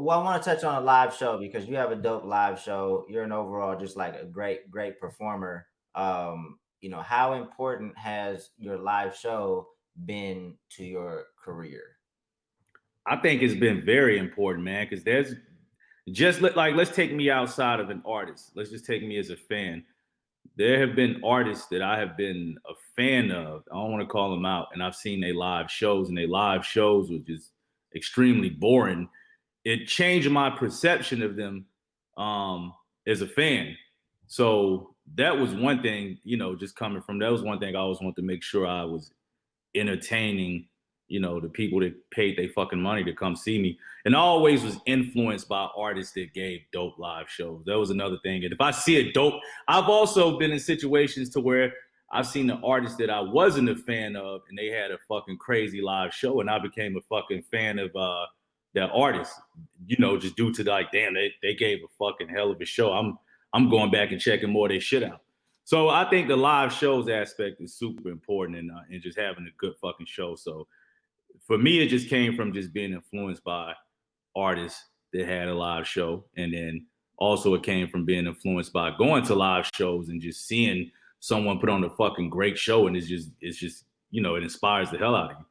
well, I want to touch on a live show because you have a dope live show. You're an overall just like a great, great performer. Um, you know, how important has your live show been to your career? I think it's been very important, man, because there's just like let's take me outside of an artist. Let's just take me as a fan. There have been artists that I have been a fan of. I don't want to call them out, and I've seen their live shows, and their live shows were just extremely boring. It changed my perception of them um, as a fan. So that was one thing, you know, just coming from that was one thing I always wanted to make sure I was entertaining, you know, the people that paid their fucking money to come see me. And I always was influenced by artists that gave dope live shows. That was another thing. And if I see a dope, I've also been in situations to where I've seen the artists that I wasn't a fan of and they had a fucking crazy live show and I became a fucking fan of uh that artists, you know, just due to like, damn, they, they gave a fucking hell of a show. I'm I'm going back and checking more of their shit out. So I think the live shows aspect is super important and uh, and just having a good fucking show. So for me, it just came from just being influenced by artists that had a live show, and then also it came from being influenced by going to live shows and just seeing someone put on a fucking great show, and it's just it's just you know it inspires the hell out of you.